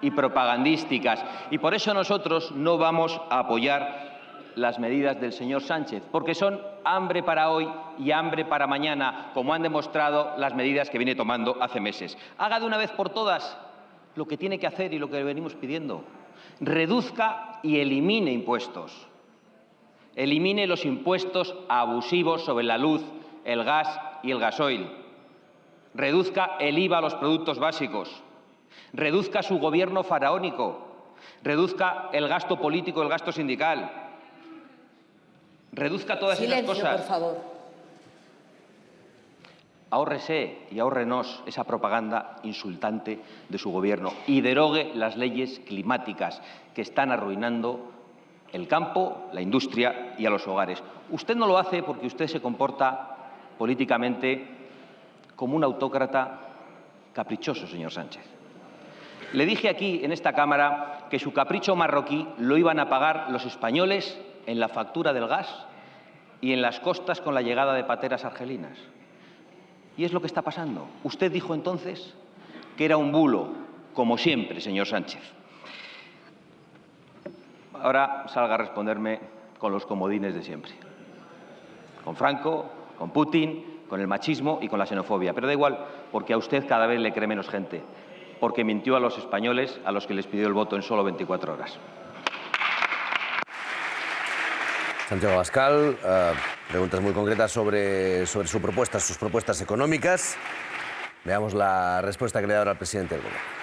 y propagandísticas. Y por eso nosotros no vamos a apoyar las medidas del señor Sánchez, porque son hambre para hoy y hambre para mañana, como han demostrado las medidas que viene tomando hace meses. Haga de una vez por todas lo que tiene que hacer y lo que le venimos pidiendo. Reduzca y elimine impuestos. Elimine los impuestos abusivos sobre la luz, el gas y el gasoil. Reduzca el IVA a los productos básicos reduzca su gobierno faraónico, reduzca el gasto político, el gasto sindical, reduzca todas Silencio, esas cosas. por favor. Ahórrese y ahórrenos esa propaganda insultante de su gobierno y derogue las leyes climáticas que están arruinando el campo, la industria y a los hogares. Usted no lo hace porque usted se comporta políticamente como un autócrata caprichoso, señor Sánchez. Le dije aquí, en esta Cámara, que su capricho marroquí lo iban a pagar los españoles en la factura del gas y en las costas con la llegada de pateras argelinas. Y es lo que está pasando. Usted dijo entonces que era un bulo, como siempre, señor Sánchez. Ahora salga a responderme con los comodines de siempre. Con Franco, con Putin, con el machismo y con la xenofobia. Pero da igual, porque a usted cada vez le cree menos gente porque mintió a los españoles a los que les pidió el voto en solo 24 horas. Santiago Bascal, eh, preguntas muy concretas sobre, sobre su propuesta, sus propuestas económicas. Veamos la respuesta que le da ahora al presidente del Gobierno.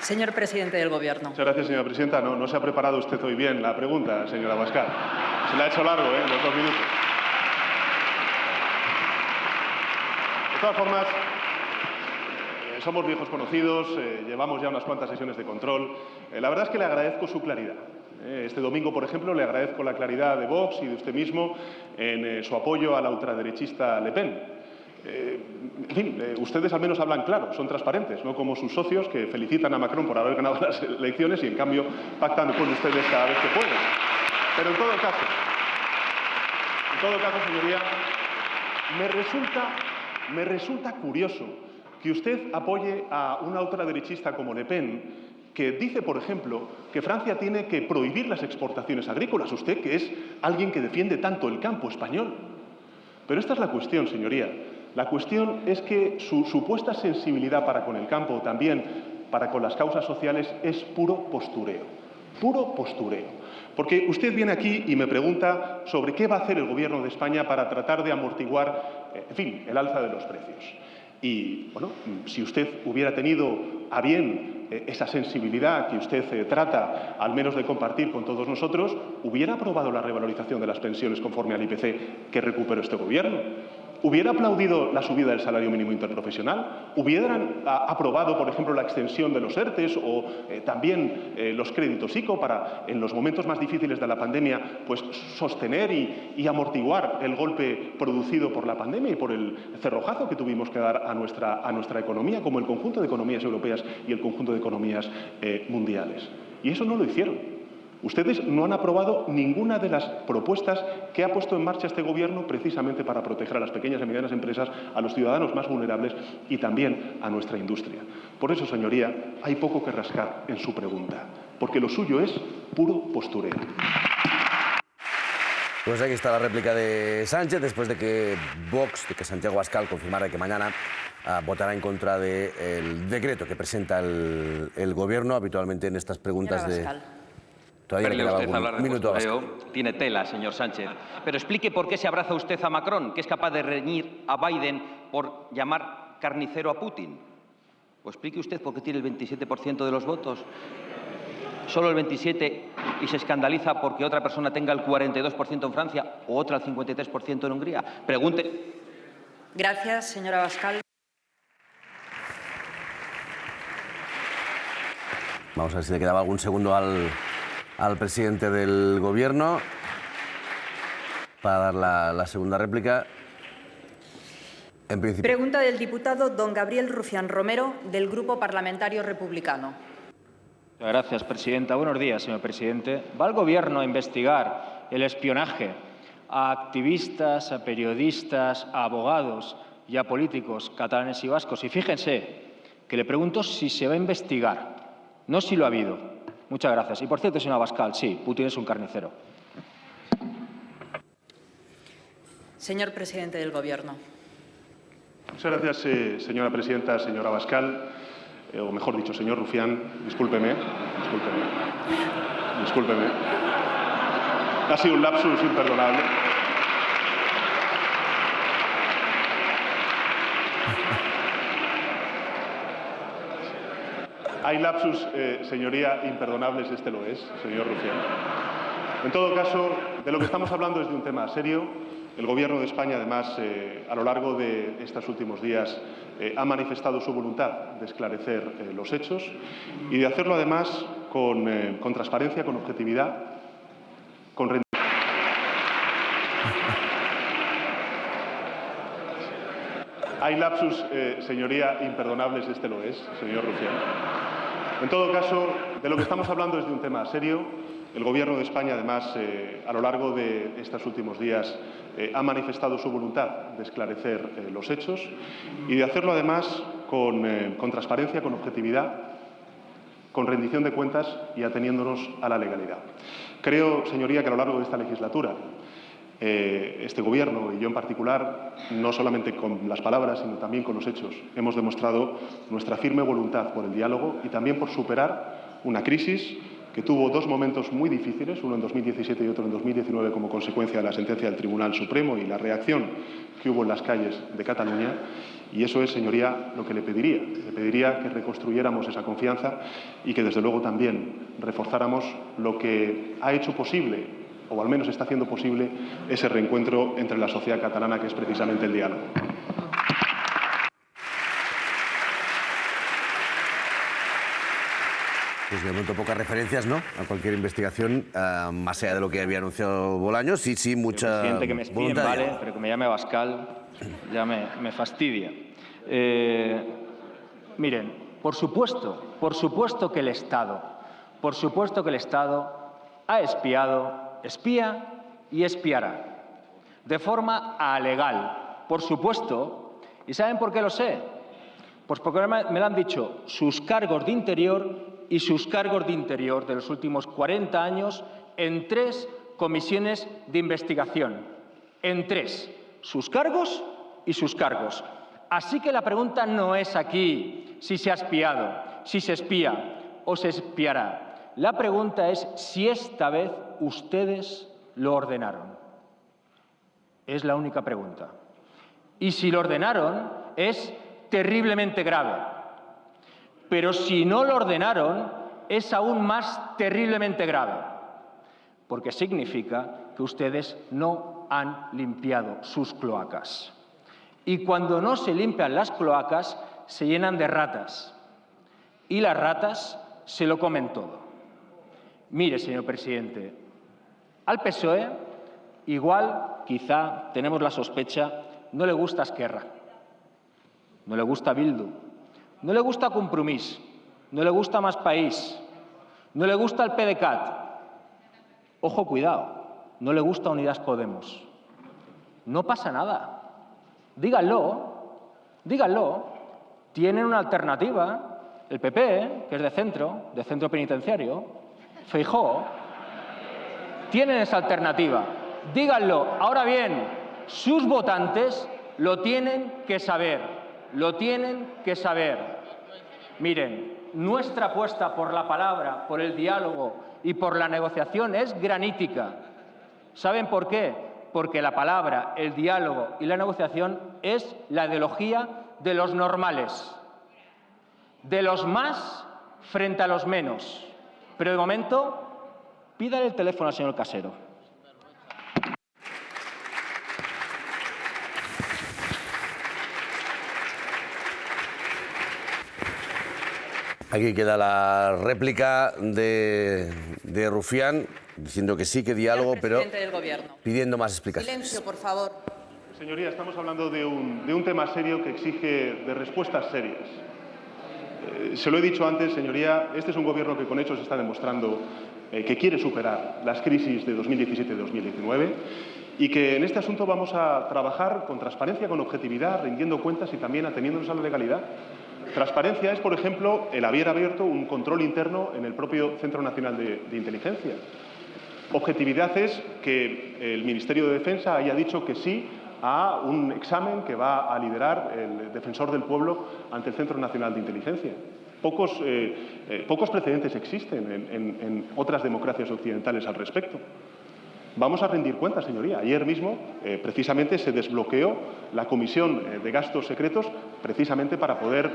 Señor presidente del Gobierno. Muchas gracias, señora presidenta. No, no se ha preparado usted hoy bien la pregunta, señora Bascal. Se la ha hecho largo, ¿eh? Los dos minutos. De todas formas, somos viejos conocidos, eh, llevamos ya unas cuantas sesiones de control. Eh, la verdad es que le agradezco su claridad. Eh, este domingo, por ejemplo, le agradezco la claridad de Vox y de usted mismo en su apoyo a la ultraderechista Le Pen. en fin, ustedes al menos hablan claro, son transparentes, no como sus socios que felicitan a Macron por haber ganado las elecciones y en cambio pactan con ustedes cada vez que pueden. Pero en todo caso, en todo caso, señoría, me resulta, me resulta curioso que usted apoye a una ultraderechista como Le Pen, que dice, por ejemplo, que Francia tiene que prohibir las exportaciones agrícolas. Usted, que es alguien que defiende tanto el campo español. Pero esta es la cuestión, señoría. La cuestión es que su supuesta sensibilidad para con el campo, también para con las causas sociales, es puro postureo. Puro postureo. Porque usted viene aquí y me pregunta sobre qué va a hacer el Gobierno de España para tratar de amortiguar, eh, en fin, el alza de los precios. Y, bueno, si usted hubiera tenido a bien eh, esa sensibilidad que usted eh, trata, al menos de compartir con todos nosotros, hubiera aprobado la revalorización de las pensiones conforme al IPC que recuperó este Gobierno ¿Hubiera aplaudido la subida del salario mínimo interprofesional? ¿Hubieran aprobado, por ejemplo, la extensión de los ERTES o eh, también eh, los créditos ICO para, en los momentos más difíciles de la pandemia, pues sostener y, amortiguar el golpe producido por la pandemia y por el cerrojazo que tuvimos que dar a nuestra, a nuestra economía, como el conjunto de economías europeas y el conjunto de economías eh, mundiales? Y eso no lo hicieron. Ustedes no han aprobado ninguna de las propuestas que ha puesto en marcha este Gobierno precisamente para proteger a las pequeñas y medianas empresas, a los ciudadanos más vulnerables y también a nuestra industria. Por eso, señoría, hay poco que rascar en su pregunta, porque lo suyo es puro postureo. Pues aquí está la réplica de Sánchez, después de que Vox, de que Santiago Abascal confirmara que mañana ah, votará en contra del decreto que presenta el, Gobierno habitualmente en estas preguntas de... Todavía usted hablar de tiene tela, señor Sánchez. Pero explique por qué se abraza usted a Macron, que es capaz de reñir a Biden por llamar carnicero a Putin. O explique usted por qué tiene el 27% de los votos. Solo el 27% y se escandaliza porque otra persona tenga el 42% en Francia o otra el 53% en Hungría. Pregunte. Gracias, señora Bascal. Vamos a ver si le quedaba algún segundo al, al presidente del Gobierno para dar la, segunda réplica. En Pregunta del diputado don Gabriel Rufián Romero, del Grupo Parlamentario Republicano. Gracias, presidenta. Buenos días, señor presidente. ¿Va el Gobierno a investigar el espionaje a activistas, a periodistas, a abogados y a políticos catalanes y vascos? Y fíjense que le pregunto si se va a investigar, no si lo ha habido. Muchas gracias. Y por cierto, señor Abascal, sí, Putin es un carnicero. Señor presidente del Gobierno. Muchas gracias, eh, señora presidenta, señor Abascal, eh, o mejor dicho, señor Rufián. Discúlpeme, discúlpeme, discúlpeme. Ha sido un lapsus imperdonable. Hay lapsus, eh, señoría, imperdonables, este lo es, señor Rufián. En todo caso, de lo que estamos hablando es de un tema serio. El Gobierno de España, además, eh, a lo largo de estos últimos días, eh, ha manifestado su voluntad de esclarecer los hechos y de hacerlo, además, con, con transparencia, con objetividad, con rendición. Hay lapsus, señoría, imperdonables, este lo es, señor Rufián. En todo caso, de lo que estamos hablando es de un tema serio. El Gobierno de España, además, eh, a lo largo de estos últimos días, eh, ha manifestado su voluntad de esclarecer eh, los hechos y de hacerlo, además, con, con transparencia, con objetividad, con rendición de cuentas y ateniéndonos a la legalidad. Creo, señoría, que a lo largo de esta legislatura eh, este Gobierno y yo en particular, no solamente con las palabras, sino también con los hechos, hemos demostrado nuestra firme voluntad por el diálogo y también por superar una crisis que tuvo dos momentos muy difíciles, uno en 2017 y otro en 2019 como consecuencia de la sentencia del Tribunal Supremo y la reacción que hubo en las calles de Cataluña. Y eso es, señoría, lo que le pediría. Le pediría que reconstruyéramos esa confianza y que, desde luego, también reforzáramos lo que ha hecho posible o al menos está haciendo posible ese reencuentro entre la sociedad catalana, que es precisamente el diálogo. Pues de momento pocas referencias, ¿no? A cualquier investigación, uh, más allá de lo que había anunciado Bolaños, sí, sí, mucha presidente, que me espíen, vale, pero que me llame Bascal ya me, me fastidia. Eh, miren, por supuesto, por supuesto que el Estado, por supuesto que el Estado ha espiado espía y espiará, de forma alegal, por supuesto. ¿Y saben por qué lo sé? Pues porque me lo han dicho sus cargos de interior y sus cargos de interior de los últimos 40 años en tres comisiones de investigación. En tres. Sus cargos y sus cargos. Así que la pregunta no es aquí si se ha espiado, si se espía o se espiará. La pregunta es si esta vez ustedes lo ordenaron? Es la única pregunta. Y si lo ordenaron, es terriblemente grave. Pero si no lo ordenaron, es aún más terriblemente grave, porque significa que ustedes no han limpiado sus cloacas. Y cuando no se limpian las cloacas, se llenan de ratas. Y las ratas se lo comen todo. Mire, señor presidente, al PSOE, igual, quizá, tenemos la sospecha, no le gusta Esquerra, no le gusta Bildu, no le gusta Compromís, no le gusta Más País, no le gusta el PDCAT. Ojo, cuidado, no le gusta Unidas Podemos. No pasa nada. Díganlo, díganlo. Tienen una alternativa, el PP, que es de centro, de centro penitenciario, Feijó, tienen esa alternativa. Díganlo. Ahora bien, sus votantes lo tienen que saber, lo tienen que saber. Miren, nuestra apuesta por la palabra, por el diálogo y por la negociación es granítica. ¿Saben por qué? Porque la palabra, el diálogo y la negociación es la ideología de los normales, de los más frente a los menos. Pero de momento Pídale el teléfono al señor Casero. Aquí queda la réplica de, Rufián diciendo que sí, que diálogo, pero pidiendo más explicaciones. Silencio, por favor. Señoría, estamos hablando de un, de un tema serio que exige de respuestas serias. Eh, se lo he dicho antes, señoría, este es un gobierno que con hechos está demostrando eh, que quiere superar las crisis de 2017-2019 y que en este asunto vamos a trabajar con transparencia, con objetividad, rindiendo cuentas y también ateniéndonos a la legalidad. transparencia es, por ejemplo, el haber abierto un control interno en el propio Centro Nacional de, de Inteligencia. Objetividad es que el Ministerio de Defensa haya dicho que sí a un examen que va a liderar el defensor del pueblo ante el Centro Nacional de Inteligencia. Pocos, eh, eh, pocos precedentes existen en, otras democracias occidentales al respecto. Vamos a rendir cuentas, señoría. Ayer mismo, eh, precisamente, se desbloqueó la Comisión eh, de Gastos Secretos precisamente para poder,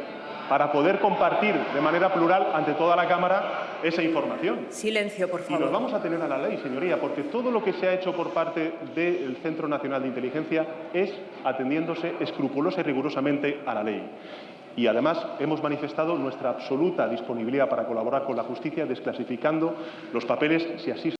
para poder compartir de manera plural ante toda la Cámara esa información. Silencio, por favor. Y nos vamos a tener a la ley, señoría, porque todo lo que se ha hecho por parte del Centro Nacional de Inteligencia es atendiéndose escrupulosa y rigurosamente a la ley. Y además hemos manifestado nuestra absoluta disponibilidad para colaborar con la justicia desclasificando los papeles si así